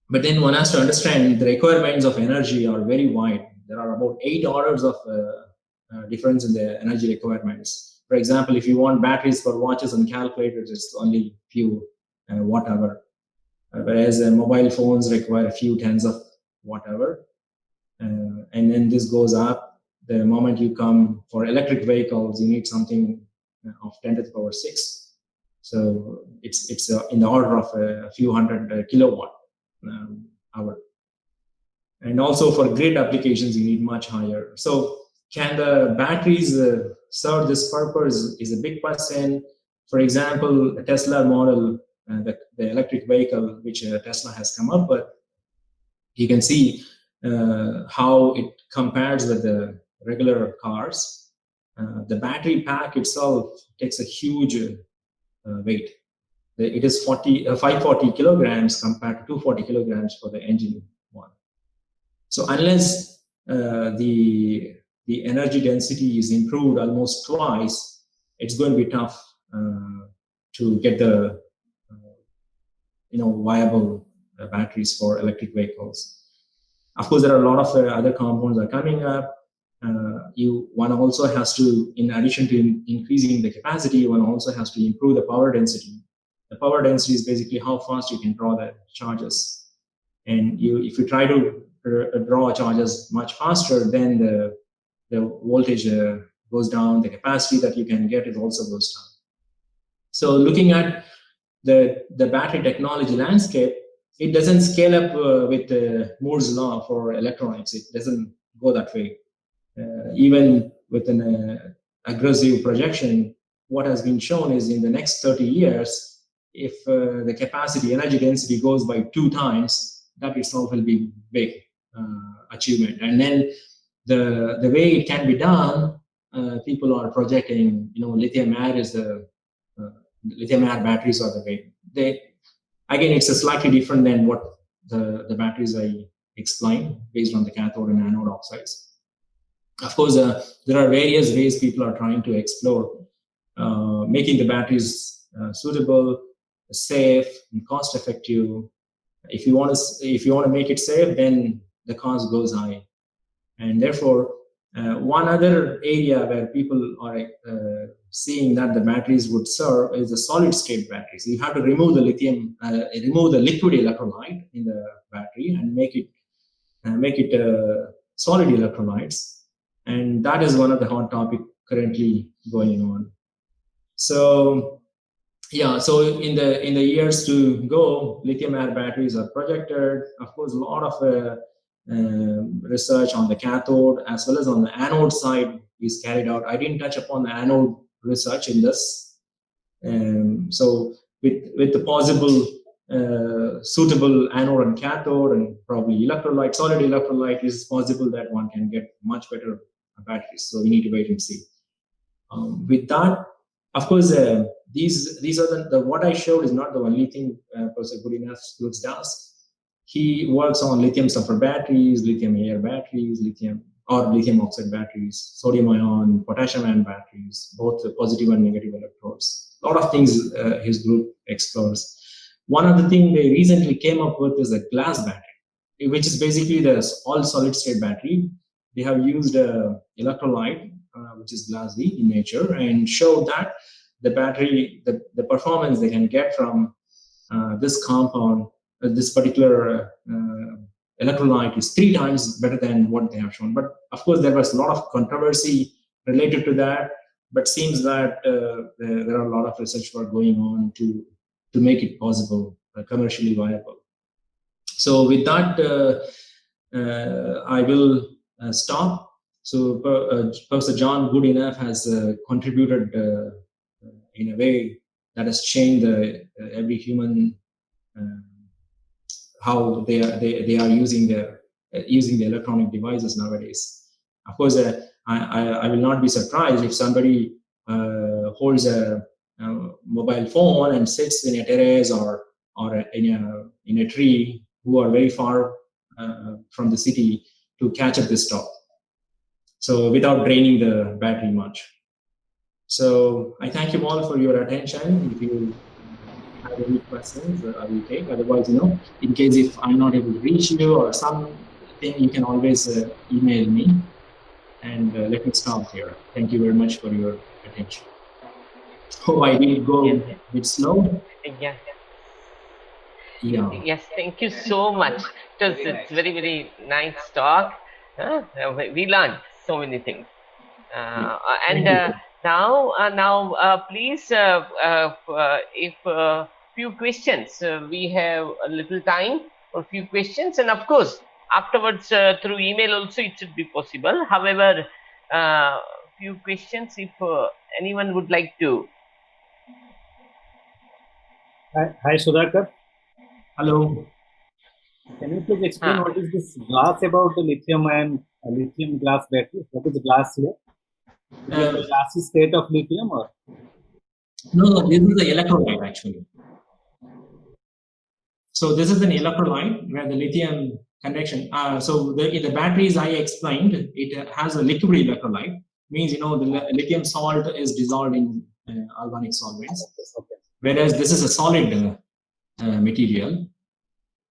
but then one has to understand the requirements of energy are very wide there are about eight orders of uh, uh, difference in the energy requirements. For example, if you want batteries for watches and calculators, it's only few uh, watt hour. whereas mobile phones require a few tens of watt hour. and then this goes up the moment you come for electric vehicles, you need something of 10 to the power 6. So it's, it's uh, in the order of a, few hundred uh, kilowatt um, hour. And also for grid applications, you need much higher. So can the batteries uh, serve this purpose is a big question. For example, Tesla model, uh, the, the, electric vehicle, which uh, Tesla has come up with, you can see uh, how it compares with the regular cars. Uh, the battery pack itself takes a huge uh, weight. It is 40, 540 kilograms compared to 240 kilograms for the engine. So unless uh, the the energy density is improved almost twice, it's going to be tough uh, to get the uh, you know viable uh, batteries for electric vehicles. Of course, there are a lot of uh, other compounds are coming up. Uh, you one also has to, in addition to in, increasing the capacity, one also has to improve the power density. The power density is basically how fast you can draw the charges. And you, if you try to draw charges much faster, then the, the voltage uh, goes down, the capacity that you can get is also goes down. So looking at the, the battery technology landscape, it doesn't scale up uh, with uh, Moore's law for electronics. It doesn't go that way. Uh, even with an uh, aggressive projection, what has been shown is in the next 30 years, if uh, the capacity, energy density goes by two times, that itself will be big. Uh, achievement. And then the the way it can be done, uh, people are projecting, you know, lithium air is the uh, lithium air batteries are the way. They again, it's a slightly different than what the the batteries I explained based on the cathode and anode oxides. Of course, uh, there are various ways people are trying to explore uh, making the batteries uh, suitable. safe and cost effective. If you want to if you want to make it safe, then the cost goes high, and therefore uh, one other area where people are uh, seeing that the batteries would serve is the solid state batteries. You have to remove the lithium, uh, remove the liquid electrolyte in the battery and make it uh, make it uh, solid electrolytes. And that is one of the hot topic currently going on. So yeah, so in the in the years to go, lithium air batteries are projected. Of course, a lot of uh, um, research on the cathode as well as on the anode side is carried out. I didn't touch upon the anode research in this. Um, so with, with the possible uh, suitable anode and cathode and probably electrolyte, solid electrolyte is possible that one can get much better batteries. So we need to wait and see. Um, with that, of course, uh, these these are the, the, what I showed is not the only thing uh, Professor Goodenough does he works on lithium sulfur batteries, lithium air batteries, lithium or lithium oxide batteries, sodium ion, potassium ion batteries, both positive and negative electrodes. A lot of things uh, his group explores. One of the things they recently came up with is a glass battery, which is basically the all solid state battery. They have used a electrolyte, uh, which is glassy in nature, and showed that the battery, the, the performance they can get from uh, this compound uh, this particular uh, electrolyte is three times better than what they have shown. But of course, there was a lot of controversy related to that. But seems that uh, there, there, are a lot of research work going on to to make it possible, uh, commercially viable. So with that, uh, uh, I will stop. So Professor John Goodenough has contributed in a way that has changed every human how they are they, they are using their uh, using the electronic devices nowadays. Of course, uh, I, I will not be surprised if somebody uh, holds a, a, mobile phone and sits in a terrace or or in a in a tree who are very far uh, from the city to catch up this talk. So without draining the battery much. So I thank you all for your attention. If you any questions, uh, I will take. Otherwise, you know, in case if I'm not able to reach you or something, you can always uh, email me. And uh, let me stop here. Thank you very much for your attention. Oh, I did go yes, a bit slow. Yeah. Yeah. Yes, thank you so much. Was, it's very, very nice talk. Uh, we learned so many things. Uh, and uh, now, uh, now, uh, please, uh, if few questions, uh, we have a little time for few questions, and of course, afterwards uh, through email also it should be possible. However, uh, few questions if anyone would like to. Hi, hi Sudhakar. Hello. Can you please explain what is this glass about the lithium and lithium glass battery? What is the glass here? Uh, the glassy state of lithium or? No, no, this is the electrolyte actually. So this is an electrolyte where the lithium conduction. Uh, so the, in the batteries I explained, it has a liquid electrolyte. Means you know the lithium salt is dissolved in uh, organic solvents, whereas this is a solid uh, uh material.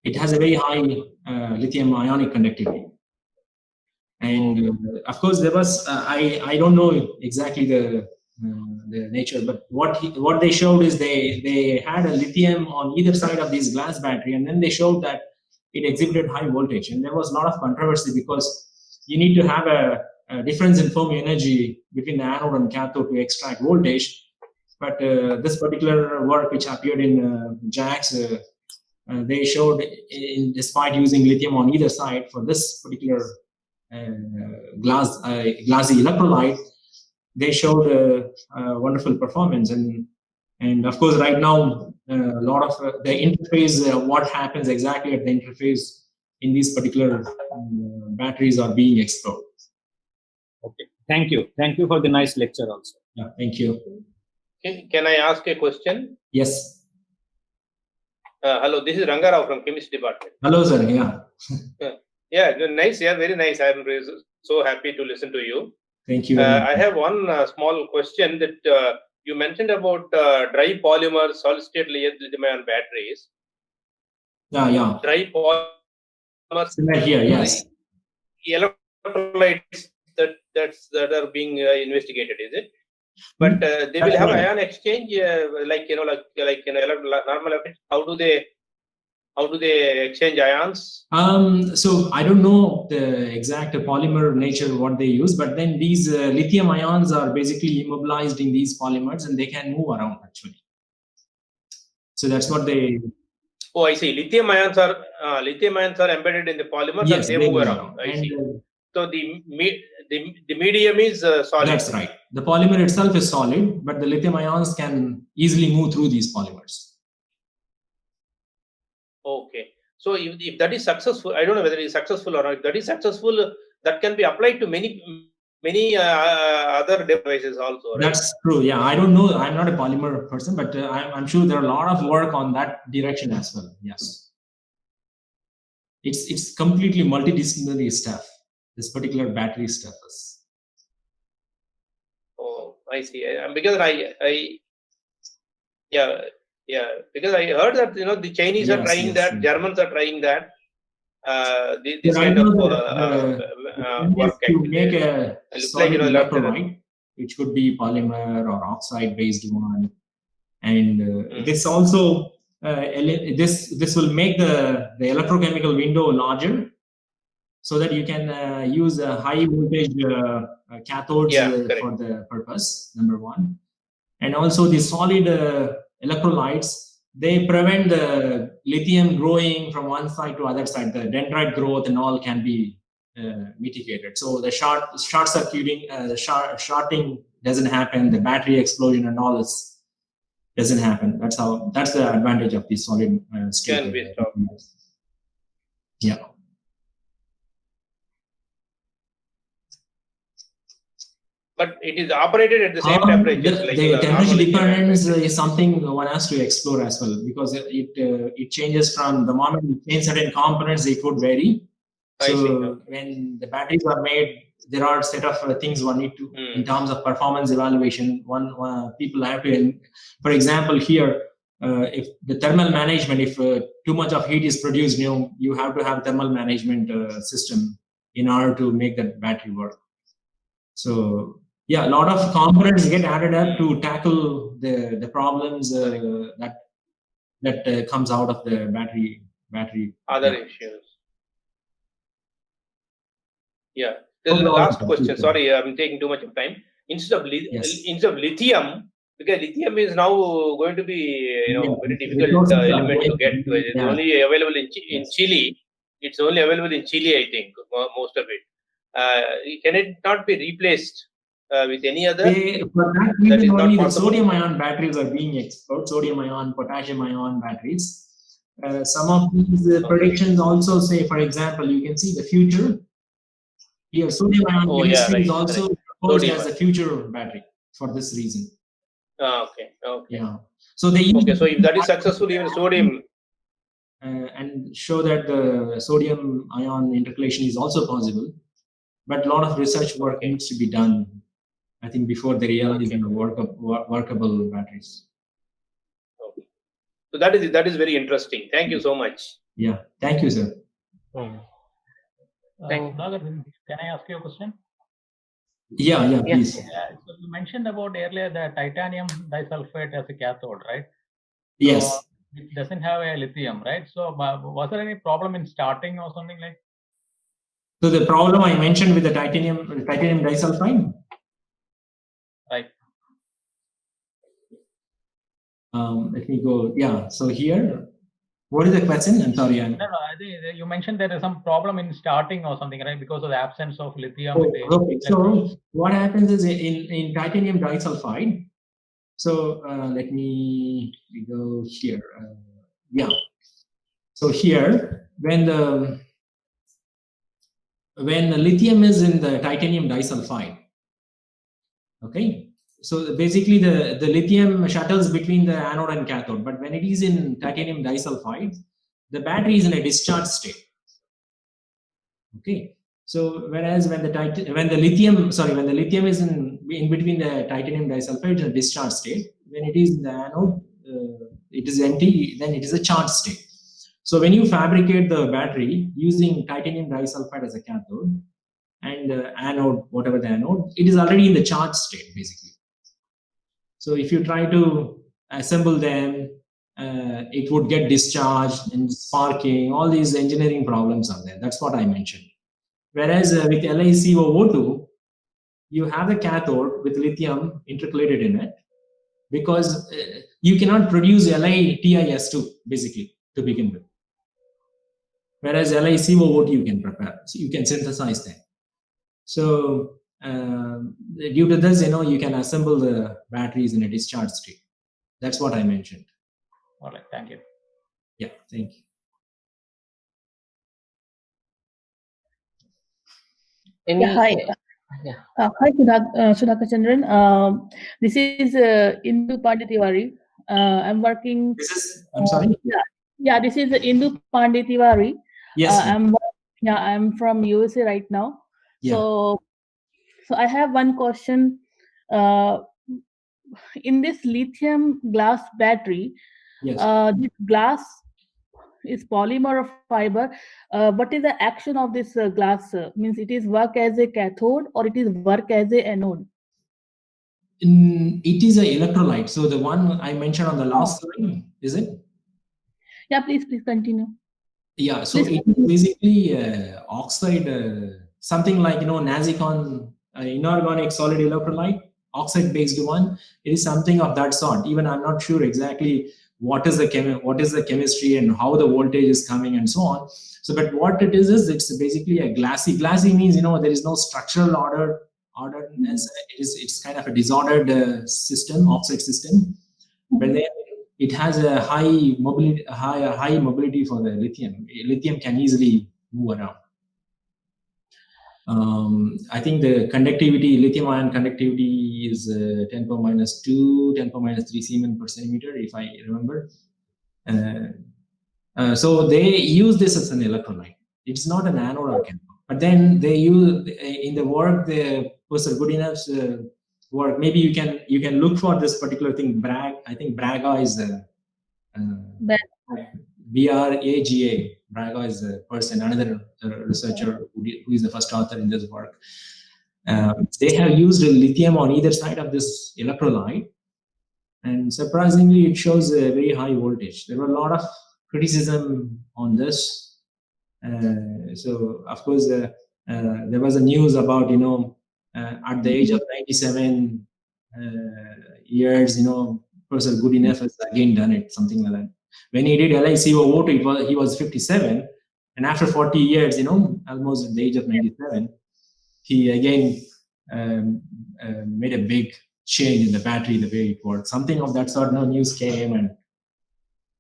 It has a very high uh, lithium ionic conductivity and uh, of course there was i i don't know exactly the the nature but what he, what they showed is they they had a lithium on either side of this glass battery and then they showed that it exhibited high voltage. And there was a lot of controversy because you need to have a, a difference in fermi energy between the anode and cathode to extract voltage. But uh, this particular work which appeared in uh, JACS, uh, uh, they showed in, despite using lithium on either side for this particular glass uh, glassy electrolyte, they showed a, a, wonderful performance. And and of course, right now, uh, a lot of uh, the interface, what happens exactly at the interface in these particular batteries are being explored. Okay, thank you. Thank you for the nice lecture also. Yeah, thank you. Can I ask a question? Yes. Uh, hello, this is Rangarao from Chemistry Department. Hello, sir. Yeah. Yeah, nice. Yeah, very nice. I'm so happy to listen to you. Thank you. Uh, I have one uh, small question that uh, you mentioned about uh, dry polymer solid state lithium ion batteries. Yeah, yeah. Dry polymer Similar here, yes. electrolytes that that's that are being uh, investigated, is it? But uh, they will have ion exchange, uh, like you know, like like you know, normal. How do they how do they exchange ions? Um, so I don't know the exact polymer nature what they use, but then these uh, lithium ions are basically immobilized in these polymers and they can move around actually. So that's what they Oh, I see. Lithium ions are uh, lithium ions are embedded in the polymer and yes they, move around. I And, see. uh, So the me- the, the medium is uh, solid. that's right. The polymer itself is solid, but the lithium ions can easily move through these polymers. Okay. So if, if that is successful, I don't know whether it is successful or not. If that is successful, that can be applied to many many uh, other devices also. Right? That's true. Yeah, I don't know. I'm not a polymer person, but uh, I'm, I'm sure there are a lot of work on that direction as well. Yes, it's it's completely multidisciplinary stuff. This particular battery stuff is. Oh, I see. Uh, because I, I, yeah, yeah. Because I heard that you know the Chinese are trying yes, that, yes. Germans are trying that. Uh, thi- this kind of uh, uh, uh, One is work. to make a solid like, you know, electrolyte, which could be polymer or oxide based one, and uh, Mm. this also uh, this this will make the the electrochemical window larger, so that you can uh, use a high voltage uh, uh, cathodes Yeah, uh, for the purpose. Number one, and also the solid uh, electrolytes they prevent the lithium growing from one side to other side. The dendrite growth and all can be uh, mitigated. So the short short circuiting, uh, the short, shorting doesn't happen. The battery explosion and all this doesn't happen. That's how. That's the advantage of the solid uh, state. Can be stopped. Yeah. But it is operated at the same Um, temperature. the, like the uh, temperature dependence is something one has to explore as well because it uh, it changes from the moment you change certain components, it would vary. I So okay. when the batteries are made, there are set of uh, things one need to Hmm. in terms of performance evaluation. One uh, people have to, for example, here uh, if the thermal management, if uh, too much of heat is produced, you know, you have to have thermal management uh, system in order to make that battery work. So yeah, a lot of components get added up to tackle the the problems uh, that that uh, comes out of the battery battery. other Yeah. issues. Yeah. The Oh, no, last no, question. Sorry, I'm taking too much of time. Instead of Yes. instead of lithium, because lithium is now going to be you know Yeah, very difficult uh, element to get. to It's yeah. only available in Chi- in Chile. It's only available in Chile, I think, most of it. Uh, can it not be replaced uh, with any other? They, for that That is only the sodium ion batteries are being explored, sodium ion, potassium ion batteries. Uh, some of these uh, predictions also say, for example, you can see the future. Here, sodium ion Oh, yeah, chemistry is right, also proposed Sodium as a ion. future battery for this reason. Ah, okay. Okay. Yeah. So they use Okay. So if that is successful, even sodium. uh, and show that the sodium ion intercalation is also possible. But a lot of research work needs to be done, I think, before the reality Okay. the workable, workable batteries. Okay. So that is that is very interesting. Thank you so much. Yeah. Thank you, sir. Uh, Thank- Sudhakar, can I ask you a question? Yeah, yeah, Yes. please. Yeah, so you mentioned about earlier the titanium disulfide as a cathode, right? Yes. So it doesn't have a lithium, right? So was there any problem in starting or something like? So the problem I mentioned with the titanium titanium disulfide. Right. Um, let me go. Yeah. So here, what is the question? I'm sorry. I'm, No, no. I think you mentioned there is some problem in starting or something, right? Because of the absence of lithium. Oh, okay. So what happens is in, in titanium disulfide. So uh, let me go here. Uh, yeah. So here, when the when the lithium is in the titanium disulfide, okay. So basically, the the lithium shuttles between the anode and cathode. But when it is in titanium disulfide, the battery is in a discharge state. Okay. So whereas when the tit- when the lithium sorry when the lithium is in in between the titanium disulfide and discharge state. When it is in the anode, uh, it is empty, then it is a charged state. So when you fabricate the battery using titanium disulfide as a cathode and uh, anode, whatever the anode, it is already in the charged state basically. So if you try to assemble them, uh, it would get discharged and sparking, all these engineering problems are there. That's what I mentioned. Whereas uh, with LiCoO2, you have the cathode with lithium intercalated in it because uh, you cannot produce LiTiS2 basically to begin with. Whereas LiCoO2 you can prepare, so you can synthesize them. So um, due to this, you know, you can assemble the batteries in a discharge state. That's what I mentioned. All right, thank you. Yeah, thank you. Any, Yeah, hi. yeah. Uh, hi, Sudhak, uh, Sudhakar Chandran. Um, this is uh, Indu Panditiwari. Uh, I'm working. This is, I'm sorry? Yeah, yeah. This is Indu Panditiwari. Yes. Uh, I'm yeah. I'm from USA right now. Yeah. So, so I have one question. Uh, in this lithium glass battery, yes. uh, this glass is polymer or fiber. Uh, what is the action of this uh, glass? Means it is work as a cathode or it is work as a anode? In, it is an electrolyte. So the one I mentioned on the last slide, is it? Yeah, please, please continue. Yeah, so Please it is basically uh, oxide, uh, something like, you know, NASICON inorganic solid electrolyte, oxide based one. It is something of that sort. Even I'm not sure exactly what is the what is the chemistry and how the voltage is coming and so on. So, but what it is is it's basically a glassy. Glassy means you know there is no structural order orderedness. It is it's kind of a disordered uh, system, oxide system. But then it has a high mobility, high high mobility for the lithium. Lithium can easily move around. Um, I think the conductivity, lithium ion conductivity is uh, 10 power minus 2, 10 power minus 3 Siemens per centimeter, if I remember. Uh, uh, so they use this as an electrolyte. It's not an anode or cathode. But then they use in the work, the Professor Goodenough uh, work. Maybe you can you can look for this particular thing. Bragg, I think Braga is a Bragg. B R A G A. Braga is a person, another uh, researcher who, is the first author in this work. Um, they have used lithium on either side of this electrolyte, and surprisingly, it shows a very high voltage. There were a lot of criticism on this. Uh, so, of course, uh, uh, there was a news about you know uh, at the age of 97 uh, years, you know, Professor Goodenough has again done it, something like that when he did LiCoO2, it was, he was 57. And after 40 years, you know, almost at the age of 97, he again um, uh, made a big change in the battery, the way it worked. Something of that sort, no news came. and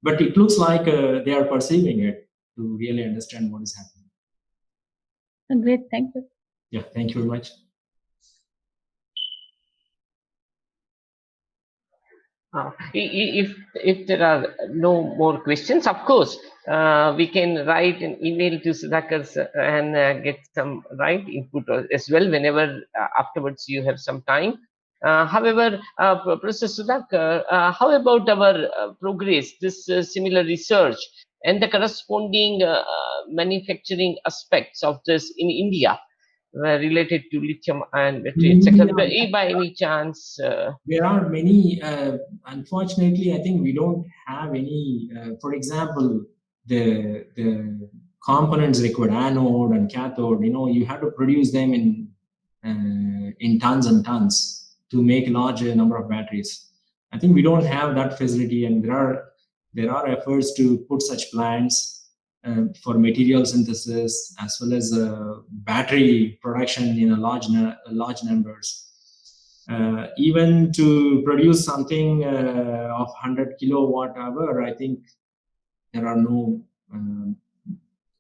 But it looks like uh, they are perceiving it to really understand what is happening. Great, thank you. Yeah, thank you very much. Uh, if if there are no more questions, of course, uh, we can write an email to Sudhakar and uh, get some right input as well whenever uh, afterwards you have some time. Uh, however, uh, Professor Sudhakar, how about our progress, this similar research and the corresponding manufacturing aspects of this in India? Uh, related to lithium ion battery, etc. Yeah. By any chance? Uh, there are many, uh, unfortunately, I think we don't have any, for example, the, the components required, anode and cathode, you know, you have to produce them in, in tons and tons to make a large number of batteries. I think we don't have that facility and there are, there are efforts to put such plants uh, for material synthesis as well as uh, battery production in a large large numbers. Uh, even to produce something uh, of 100 kilowatt hour, I think there are no um,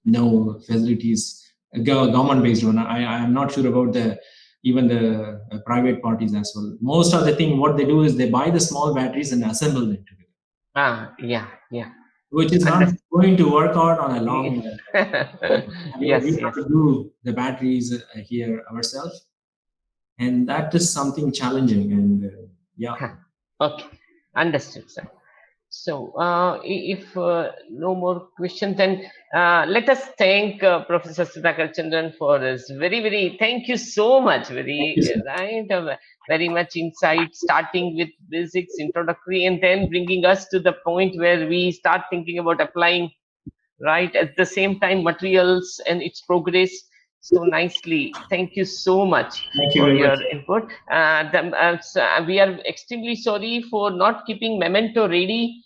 no facilities government based one. I I am not sure about the even the uh, private parties as well. Most of the thing what they do is they buy the small batteries and assemble them together. Ah, yeah, yeah which is not going to work out on a long yes, we yes. have to do the batteries uh, here ourselves and that is something challenging. And uh, yeah, Okay, understood, sir. So, uh, if uh, no more questions, then uh, let us thank uh, Professor Sudhakar Chandran for his very, very, thank you so much, very, you, right, uh, very much insight, starting with basics, introductory, and then bringing us to the point where we start thinking about applying, right, at the same time, materials and its progress so nicely. Thank you so much thank you for very your much. input. Uh, the, uh, so, uh, we are extremely sorry for not keeping memento ready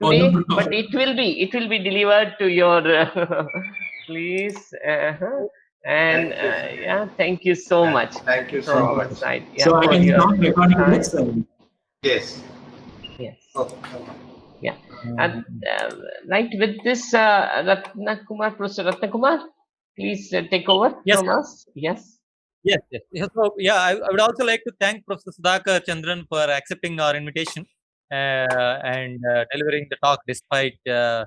Oh, today, no, no. but it will be it will be delivered to your uh, please. Uh-huh. And uh, yeah, thank you so much Thank you so from much. side. Yeah, so I for can your start recording time. this. uh, Yes. Yes. Okay. And uh, right with this, uh, Ratna Kumar, Professor Ratna Kumar, please uh, take over Yes, from us. Yes. Yes, yes. yes. So, yeah, I, I would also like to thank Professor Sudhakar Chandran for accepting our invitation uh, and uh, delivering the talk despite uh,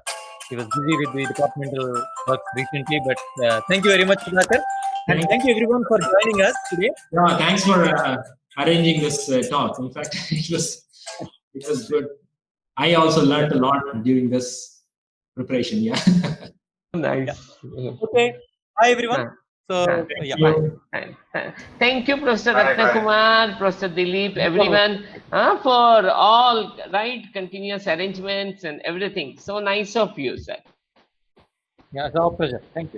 he was busy with the departmental work recently. But uh, thank you very much, Sudhakar. And Thank- thank you everyone for joining us today. Yeah, thanks for uh, arranging this uh, talk. In fact, it was it was good. I also learned a lot during this preparation. Yeah. Nice. Okay. Hi, everyone. Yeah. So, Yeah. yeah. You- Thank- thank- Thank you, Professor Bye, Ratna bye. Kumar, Professor Dilip, everyone, uh, for all right continuous arrangements and everything. So nice of you, sir. Yeah, it's our pleasure. Thank you.